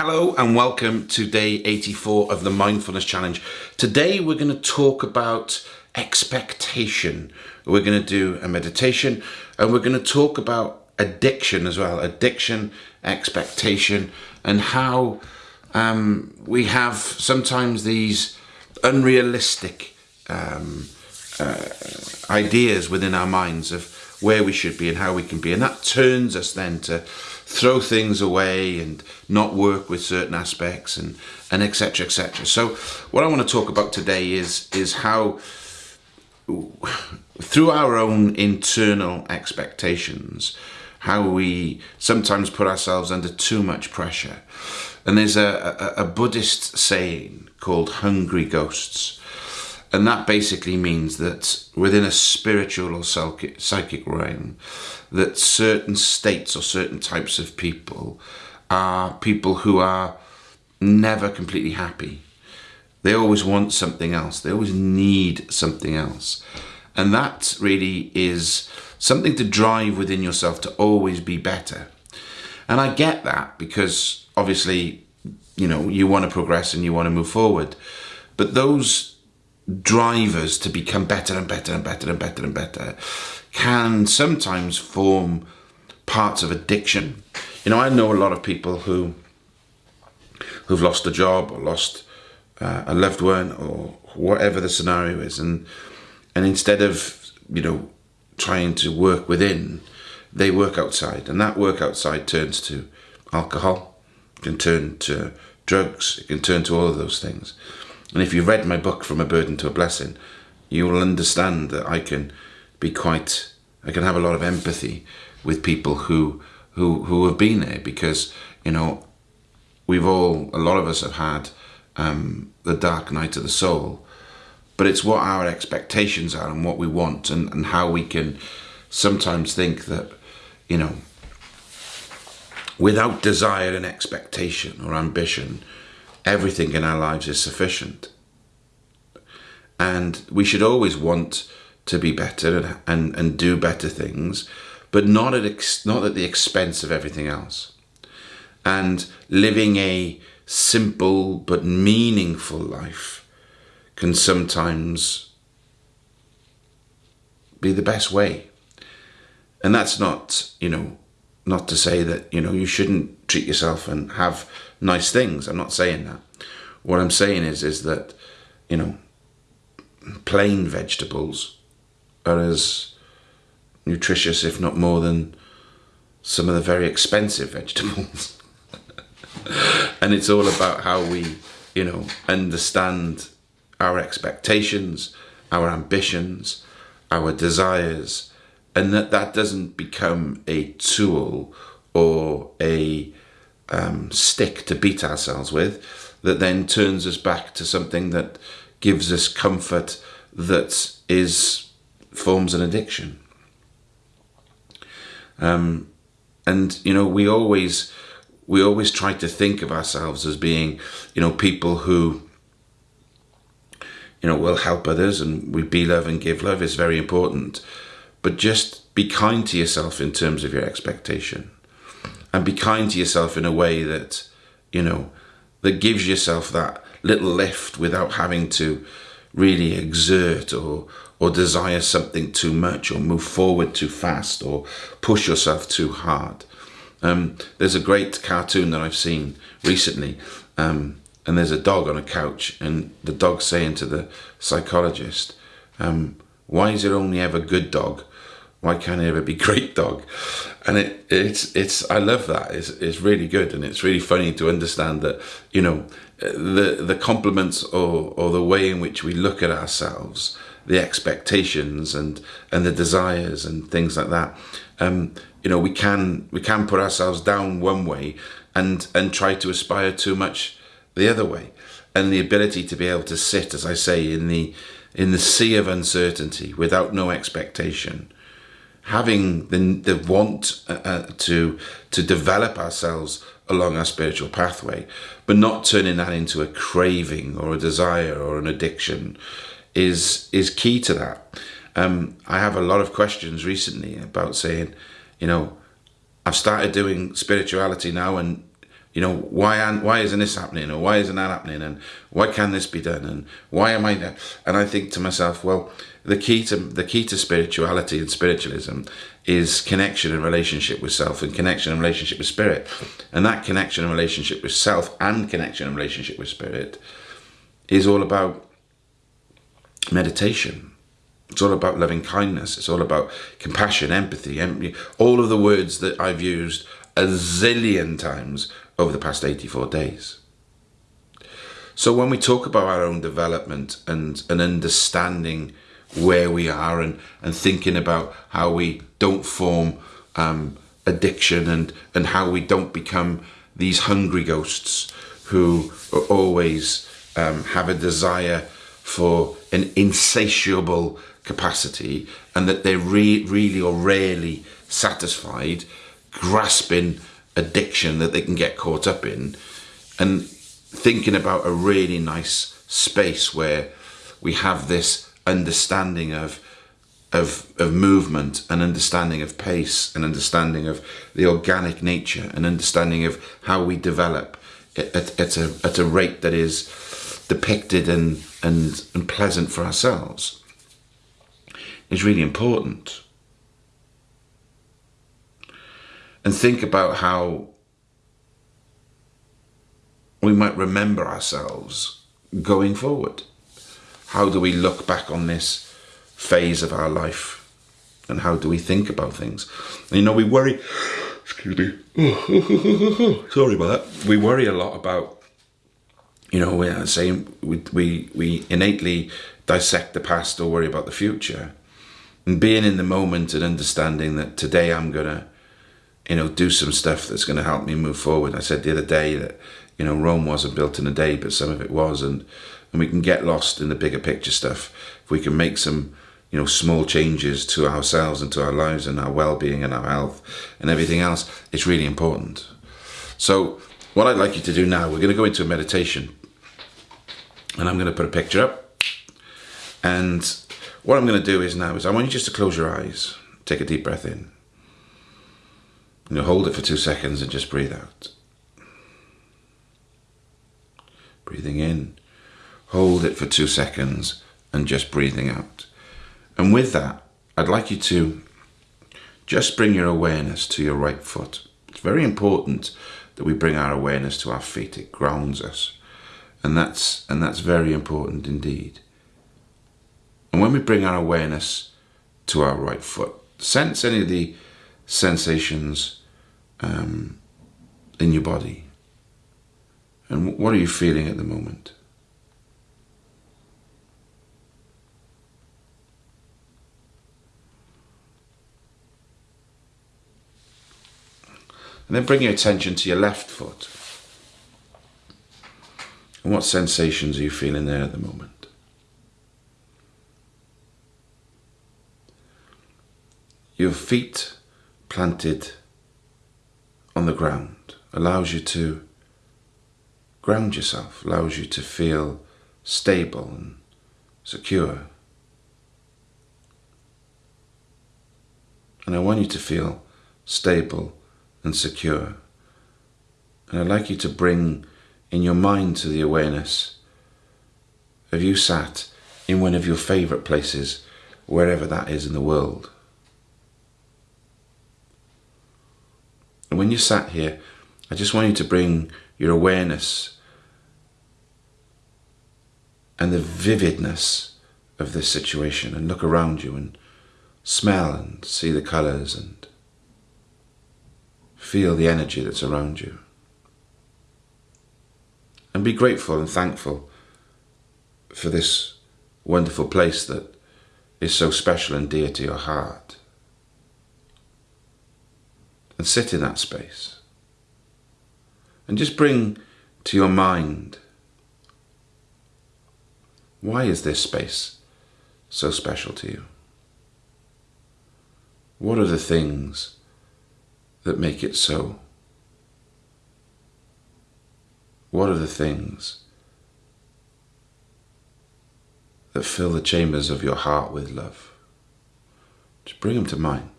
Hello and welcome to day 84 of the Mindfulness Challenge. Today we're going to talk about expectation. We're going to do a meditation and we're going to talk about addiction as well. Addiction, expectation, and how um, we have sometimes these unrealistic um, uh, ideas within our minds of where we should be and how we can be. And that turns us then to throw things away and not work with certain aspects and and etc etc so what i want to talk about today is is how through our own internal expectations how we sometimes put ourselves under too much pressure. And there's a, a, a buddhist saying called hungry ghosts and that basically means that within a spiritual or psychic realm, that certain states or certain types of people are people who are never completely happy. They always want something else. They always need something else. And that really is something to drive within yourself to always be better. And I get that because obviously, you know, you want to progress and you want to move forward. But those drivers to become better and better and better and better and better can sometimes form parts of addiction. You know, I know a lot of people who who've lost a job or lost uh, a loved one or whatever the scenario is, and and instead of you know trying to work within, they work outside, and that work outside turns to alcohol, can turn to drugs, it can turn to all of those things. And if you've read my book, From a Burden to a Blessing, you will understand that I can be quite, I can have a lot of empathy with people who, who, who have been there because, you know, we've all, a lot of us have had um, the dark night of the soul, but it's what our expectations are and what we want and, and how we can sometimes think that, you know, without desire and expectation or ambition, everything in our lives is sufficient. And we should always want to be better and, and, and do better things, but not at, ex, not at the expense of everything else. And living a simple but meaningful life can sometimes be the best way. And that's not, you know, not to say that, you know, you shouldn't treat yourself and have nice things. I'm not saying that. What I'm saying is, is that, you know, plain vegetables are as nutritious, if not more than some of the very expensive vegetables. and it's all about how we, you know, understand our expectations, our ambitions, our desires, and that that doesn't become a tool or a um, stick to beat ourselves with that then turns us back to something that gives us comfort that is forms an addiction. Um, and you know we always we always try to think of ourselves as being you know people who you know will help others and we be love and give love is very important but just be kind to yourself in terms of your expectation and be kind to yourself in a way that, you know, that gives yourself that little lift without having to really exert or or desire something too much or move forward too fast or push yourself too hard. Um, there's a great cartoon that I've seen recently um, and there's a dog on a couch and the dog saying to the psychologist, um, why is it only ever good dog? Why can't it ever be great dog? And it it's it's i love that. It's, it's really good. And it's really funny to understand that you know the the compliments or or the way in which we look at ourselves the expectations and and the desires and things like that um you know we can we can put ourselves down one way and and try to aspire too much the other way. And the ability to be able to sit as i say in the in the sea of uncertainty without no expectation having the, the want uh, uh, to to develop ourselves along our spiritual pathway, but not turning that into a craving or a desire or an addiction is is key to that. Um, I have a lot of questions recently about saying, you know, I've started doing spirituality now and you know, why why isn't this happening or why isn't that happening and why can this be done and why am I there? And I think to myself, well, the key to the key to spirituality and spiritualism is connection and relationship with self and connection and relationship with spirit. And that connection and relationship with self and connection and relationship with spirit is all about meditation. It's all about loving kindness. It's all about compassion, empathy, empathy, all of the words that I've used a zillion times over the past 84 days. So when we talk about our own development and an understanding where we are and, and thinking about how we don't form um, addiction and, and how we don't become these hungry ghosts who always um, have a desire for an insatiable capacity and that they're re really or rarely satisfied grasping addiction that they can get caught up in and thinking about a really nice space where we have this understanding of of of movement and understanding of pace and understanding of the organic nature and understanding of how we develop at, at a at a rate that is depicted and and and pleasant for ourselves is really important and think about how we might remember ourselves going forward. How do we look back on this phase of our life? And how do we think about things? You know, we worry, excuse me, sorry about that. We worry a lot about, you know, we're saying we, we, we innately dissect the past or worry about the future. And being in the moment and understanding that today I'm going to you know, do some stuff that's going to help me move forward. I said the other day that, you know, Rome wasn't built in a day, but some of it was, and and we can get lost in the bigger picture stuff if we can make some, you know, small changes to ourselves and to our lives and our well-being and our health and everything else. It's really important. So, what I'd like you to do now, we're going to go into a meditation, and I'm going to put a picture up, and what I'm going to do is now is I want you just to close your eyes, take a deep breath in. You hold it for two seconds and just breathe out. Breathing in, hold it for two seconds and just breathing out. And with that, I'd like you to just bring your awareness to your right foot. It's very important that we bring our awareness to our feet. It grounds us. And that's and that's very important indeed. And when we bring our awareness to our right foot, sense any of the sensations um, in your body? And what are you feeling at the moment? And then bring your attention to your left foot. And what sensations are you feeling there at the moment? Your feet planted on the ground allows you to ground yourself, allows you to feel stable and secure. And I want you to feel stable and secure. And I'd like you to bring in your mind to the awareness of you sat in one of your favourite places, wherever that is in the world. And when you sat here, I just want you to bring your awareness and the vividness of this situation and look around you and smell and see the colours and feel the energy that's around you. And be grateful and thankful for this wonderful place that is so special and dear to your heart and sit in that space. And just bring to your mind why is this space so special to you? What are the things that make it so? What are the things that fill the chambers of your heart with love? Just bring them to mind.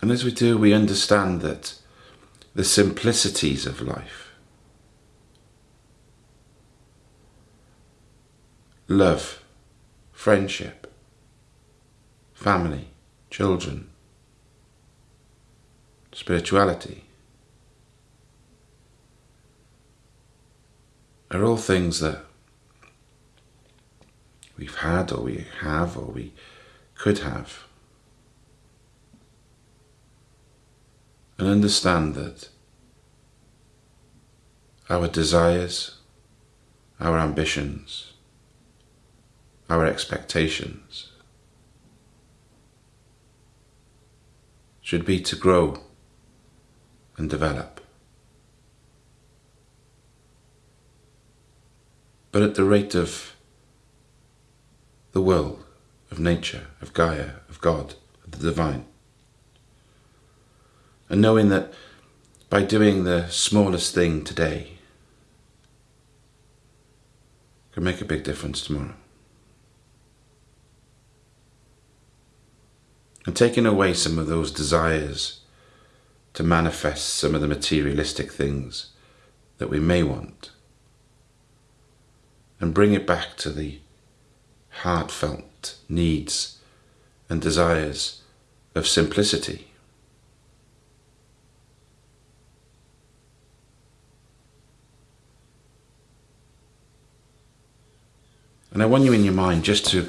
And as we do, we understand that the simplicities of life, love, friendship, family, children, spirituality, are all things that we've had or we have or we could have. And understand that our desires, our ambitions, our expectations should be to grow and develop. But at the rate of the world, of nature, of Gaia, of God, of the divine. And knowing that by doing the smallest thing today can make a big difference tomorrow. And taking away some of those desires to manifest some of the materialistic things that we may want and bring it back to the heartfelt needs and desires of simplicity. And I want you in your mind just to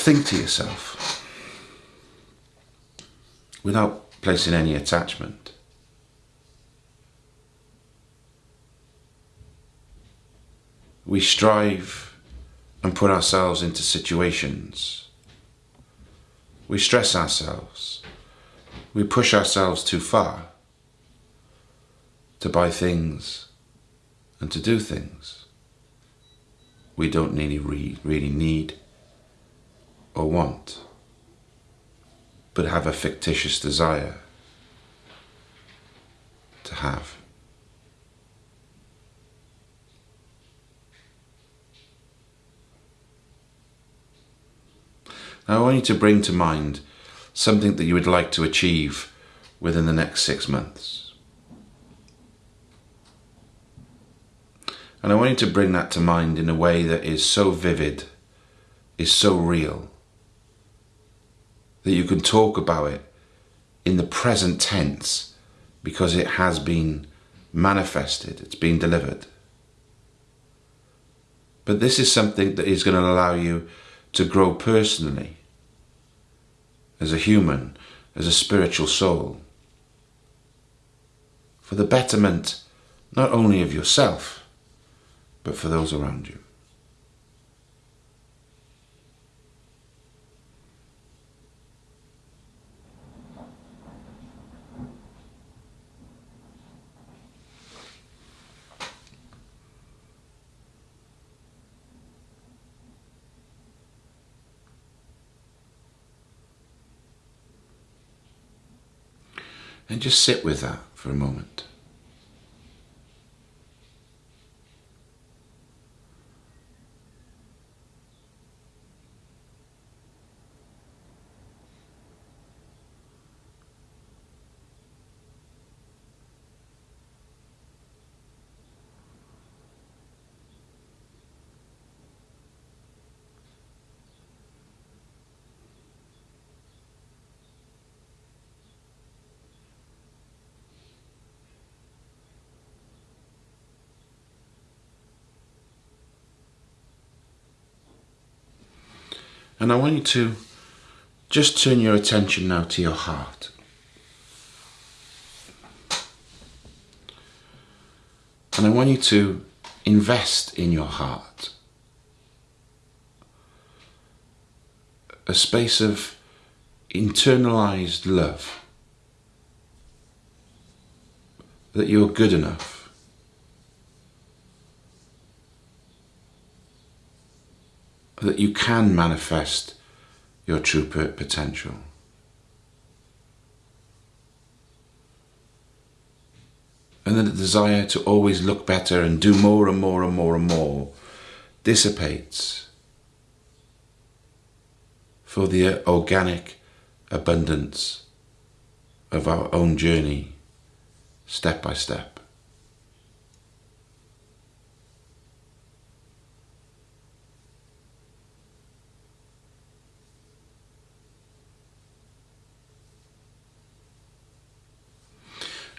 think to yourself without placing any attachment. We strive and put ourselves into situations. We stress ourselves. We push ourselves too far to buy things and to do things we don't really, really need or want, but have a fictitious desire to have. Now I want you to bring to mind something that you would like to achieve within the next six months. And I want you to bring that to mind in a way that is so vivid, is so real, that you can talk about it in the present tense because it has been manifested, it's been delivered. But this is something that is going to allow you to grow personally, as a human, as a spiritual soul, for the betterment not only of yourself, but for those around you. And just sit with that for a moment. And I want you to just turn your attention now to your heart. And I want you to invest in your heart. A space of internalized love. That you're good enough. That you can manifest your true potential. And then the desire to always look better and do more and more and more and more dissipates for the uh, organic abundance of our own journey, step by step.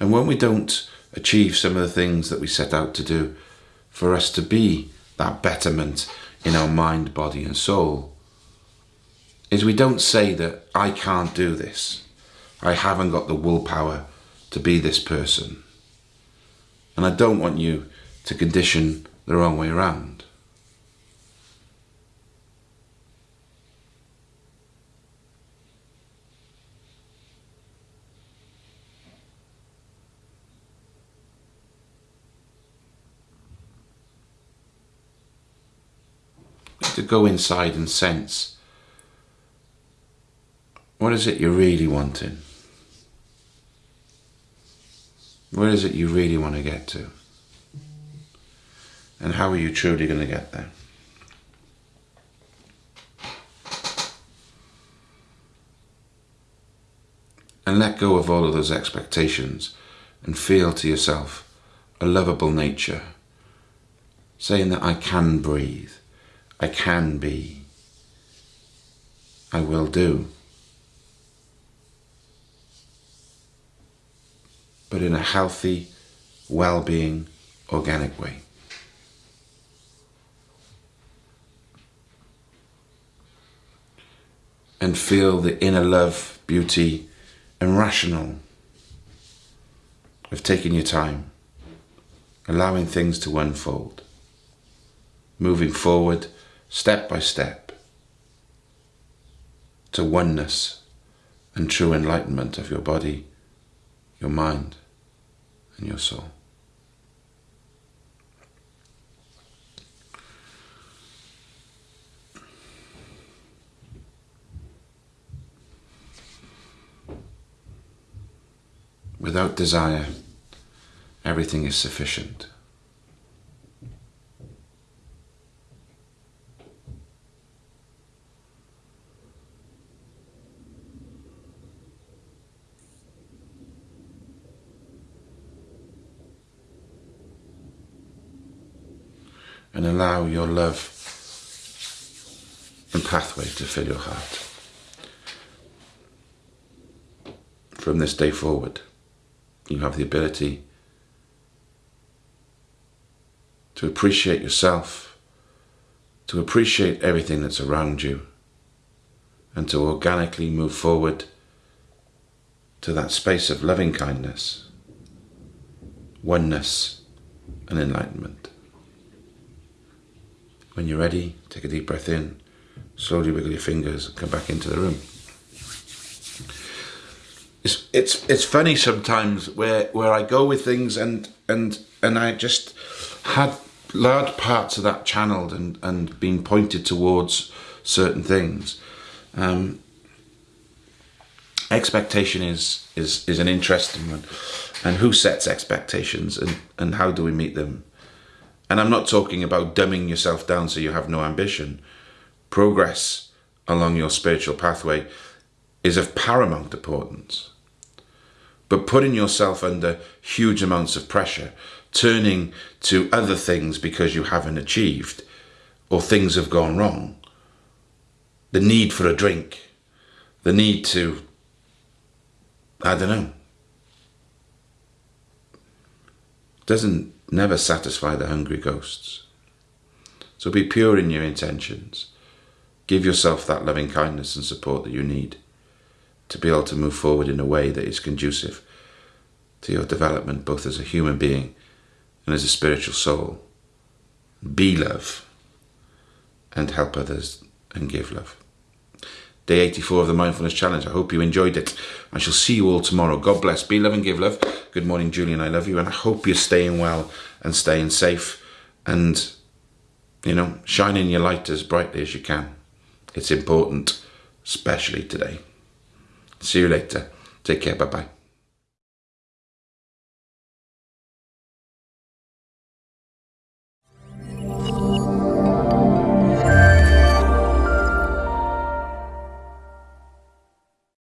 And when we don't achieve some of the things that we set out to do, for us to be that betterment in our mind, body, and soul, is we don't say that I can't do this. I haven't got the willpower to be this person. And I don't want you to condition the wrong way around. to go inside and sense what is it you're really wanting? Where is it you really want to get to? And how are you truly going to get there? And let go of all of those expectations and feel to yourself a lovable nature, saying that I can breathe. I can be. I will do. But in a healthy, well-being, organic way. And feel the inner love, beauty, and rational of taking your time, allowing things to unfold, moving forward step by step to oneness and true enlightenment of your body, your mind, and your soul. Without desire, everything is sufficient. And allow your love and pathway to fill your heart. From this day forward, you have the ability to appreciate yourself, to appreciate everything that's around you, and to organically move forward to that space of loving kindness, oneness, and enlightenment. When you're ready, take a deep breath in, slowly wiggle your fingers, and come back into the room. It's it's it's funny sometimes where where I go with things and and and I just had large parts of that channeled and and being pointed towards certain things. Um, expectation is is is an interesting one, and who sets expectations and and how do we meet them? And I'm not talking about dumbing yourself down so you have no ambition. Progress along your spiritual pathway is of paramount importance. But putting yourself under huge amounts of pressure, turning to other things because you haven't achieved or things have gone wrong, the need for a drink, the need to, I don't know, doesn't never satisfy the hungry ghosts. So be pure in your intentions. Give yourself that loving kindness and support that you need to be able to move forward in a way that is conducive to your development, both as a human being and as a spiritual soul. Be love and help others and give love. Day 84 of the Mindfulness Challenge. I hope you enjoyed it. I shall see you all tomorrow. God bless. Be love and give love. Good morning, Julian. I love you. And I hope you're staying well and staying safe and, you know, shining your light as brightly as you can. It's important, especially today. See you later. Take care. Bye-bye.